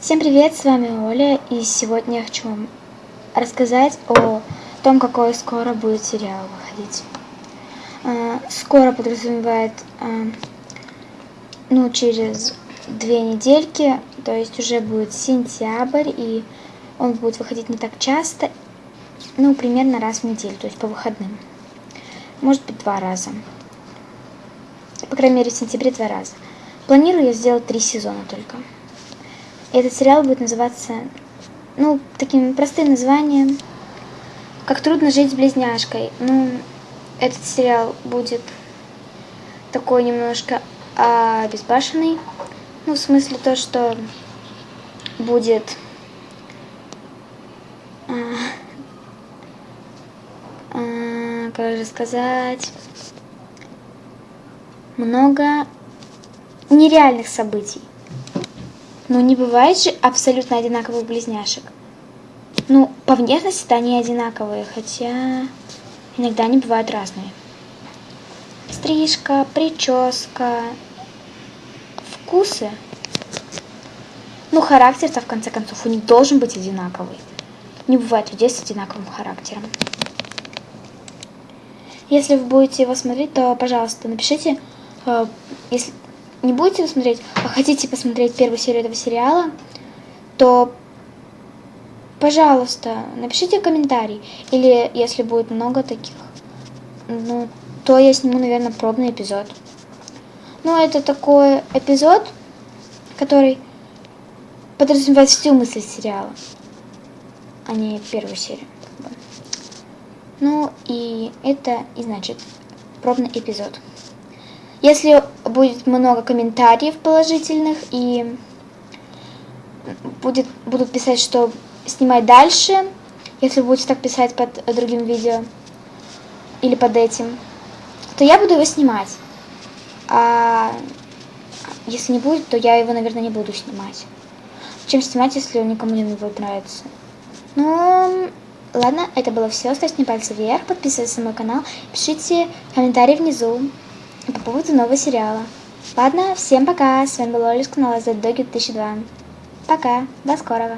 Всем привет, с вами Оля, и сегодня я хочу вам рассказать о том, какой скоро будет сериал выходить. А, скоро подразумевает, а, ну, через две недельки, то есть уже будет сентябрь, и он будет выходить не так часто, ну, примерно раз в неделю, то есть по выходным. Может быть, два раза. По крайней мере, в сентябре два раза. Планирую я сделать три сезона только. Этот сериал будет называться, ну, таким простым названием, как трудно жить с близняшкой. Ну, этот сериал будет такой немножко обезбашенный. Ну, в смысле то, что будет а, а, как же сказать, много нереальных событий. Но не бывает же абсолютно одинаковых близняшек. Ну, по внешности-то они одинаковые, хотя иногда они бывают разные. Стрижка, прическа, вкусы. Ну, характер-то, в конце концов, у них должен быть одинаковый. Не бывает людей с одинаковым характером. Если вы будете его смотреть, то, пожалуйста, напишите, э, если не будете смотреть, а хотите посмотреть первую серию этого сериала, то, пожалуйста, напишите комментарий. Или, если будет много таких, ну, то я сниму, наверное, пробный эпизод. Ну, это такой эпизод, который подразумевает всю мысль сериала, а не первую серию. Ну, и это и значит пробный эпизод. Если будет много комментариев положительных и будет, будут писать, что снимать дальше, если будете так писать под другим видео или под этим, то я буду его снимать. А если не будет, то я его, наверное, не буду снимать. Чем снимать, если он никому не будет нравиться? Ну, ладно, это было все. Ставьте пальцы вверх, подписывайтесь на мой канал, пишите комментарии внизу по поводу нового сериала. Ладно, всем пока, с вами была Оля с канала Dog 2002. Пока, до скорого.